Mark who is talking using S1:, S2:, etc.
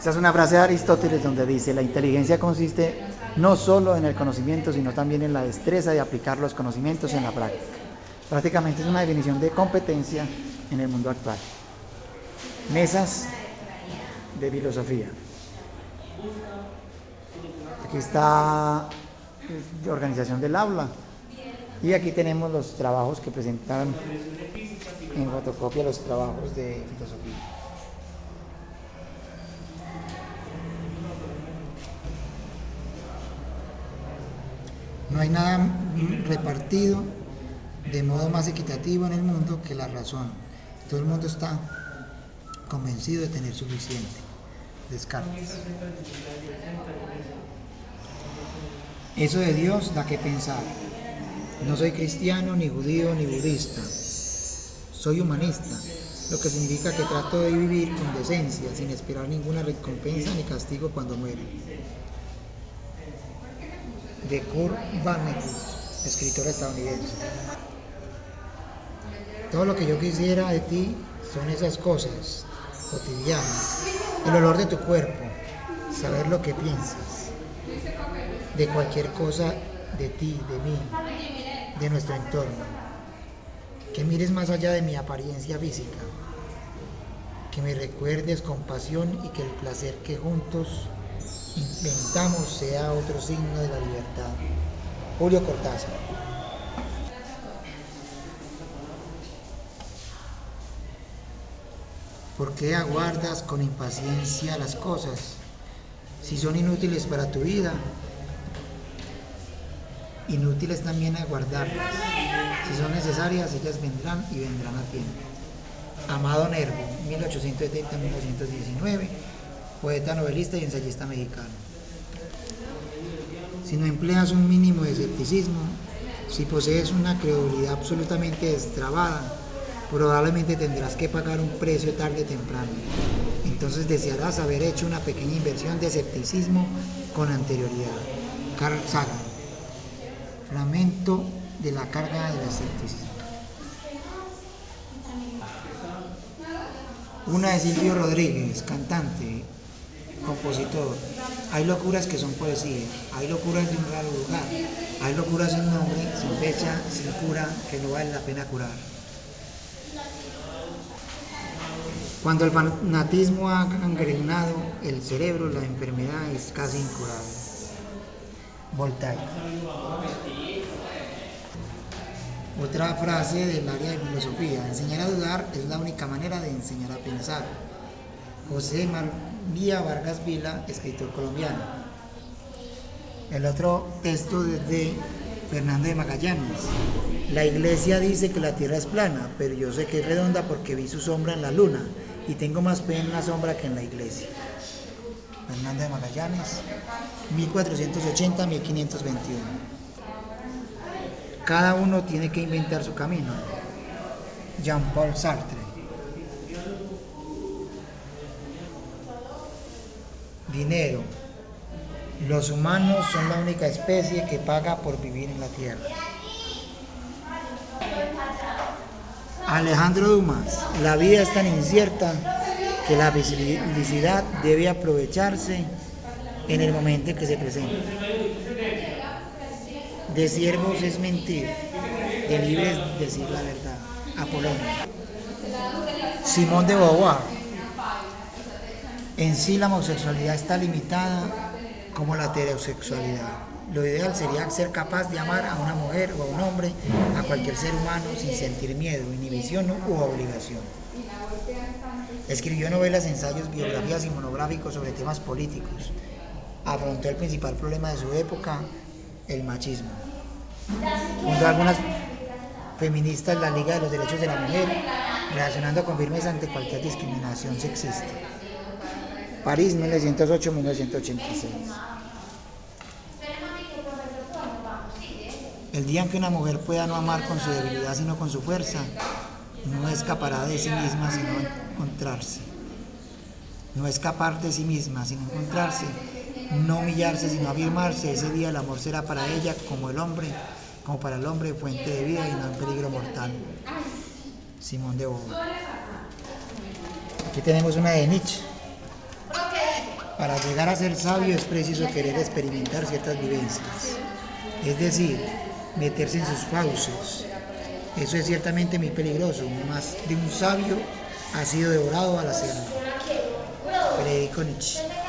S1: Esta es una frase de Aristóteles donde dice, la inteligencia consiste no solo en el conocimiento, sino también en la destreza de aplicar los conocimientos en la práctica. Prácticamente es una definición de competencia en el mundo actual. Mesas de filosofía. Aquí está la organización del aula. Y aquí tenemos los trabajos que presentan en fotocopia los trabajos de filosofía. No hay nada repartido de modo más equitativo en el mundo que la razón. Todo el mundo está convencido de tener suficiente. Descartes. Eso de Dios da que pensar. No soy cristiano, ni judío, ni budista. Soy humanista, lo que significa que trato de vivir con decencia, sin esperar ninguna recompensa ni castigo cuando muere. De Kurt Vonnegut, escritora estadounidense. Todo lo que yo quisiera de ti son esas cosas cotidianas, el olor de tu cuerpo, saber lo que piensas, de cualquier cosa de ti, de mí, de nuestro entorno. Que mires más allá de mi apariencia física, que me recuerdes con pasión y que el placer que juntos inventamos sea otro signo de la libertad. Julio Cortázar. ¿Por qué aguardas con impaciencia las cosas? Si son inútiles para tu vida, inútiles también aguardarlas. Si son necesarias, ellas vendrán y vendrán a tiempo. Amado Nervo, 1870-1919, poeta, novelista y ensayista mexicano. Si no empleas un mínimo de escepticismo, si posees una credulidad absolutamente destrabada, probablemente tendrás que pagar un precio tarde o temprano. Entonces desearás haber hecho una pequeña inversión de escepticismo con anterioridad. Carl Sagan. Lamento de la carga del escepticismo. Una de Silvio Rodríguez, cantante, compositor. Hay locuras que son poesía, hay locuras de un raro lugar, hay locuras sin nombre, sin fecha, sin cura, que no vale la pena curar. Cuando el fanatismo ha gangrenado el cerebro, la enfermedad es casi incurable. Voltaire. Otra frase del área de filosofía. Enseñar a dudar es la única manera de enseñar a pensar. José María Vargas Vila, escritor colombiano. El otro texto de Fernando de Magallanes. La iglesia dice que la tierra es plana, pero yo sé que es redonda porque vi su sombra en la luna y tengo más fe en la sombra que en la iglesia. Fernando de Magallanes, 1480-1521. Cada uno tiene que inventar su camino. Jean-Paul Sartre. Dinero. Los humanos son la única especie que paga por vivir en la tierra. Alejandro Dumas, la vida es tan incierta que la felicidad debe aprovecharse en el momento en que se presenta. De siervos es mentir, de libres decir la verdad. Apolón. Simón de Beauvoir. En sí la homosexualidad está limitada como la heterosexualidad. Lo ideal sería ser capaz de amar a una mujer o a un hombre, a cualquier ser humano, sin sentir miedo, inhibición u obligación. Escribió novelas, ensayos, biografías y monográficos sobre temas políticos. Afrontó el principal problema de su época, el machismo. Fundó algunas feministas la Liga de los Derechos de la Mujer, reaccionando con firmeza ante cualquier discriminación sexista. París, 1908-1986. El día en que una mujer pueda no amar con su debilidad sino con su fuerza, no escapará de sí misma sino encontrarse. No escapar de sí misma sino encontrarse. No humillarse sino afirmarse. Ese día el amor será para ella como el hombre, como para el hombre fuente de vida y no en peligro mortal. Simón de Beauvoir. Aquí tenemos una de Nietzsche. Para llegar a ser sabio es preciso querer experimentar ciertas vivencias, es decir, meterse en sus fauces. Eso es ciertamente muy peligroso, más de un sabio ha sido devorado al hacerlo. Federico Nietzsche.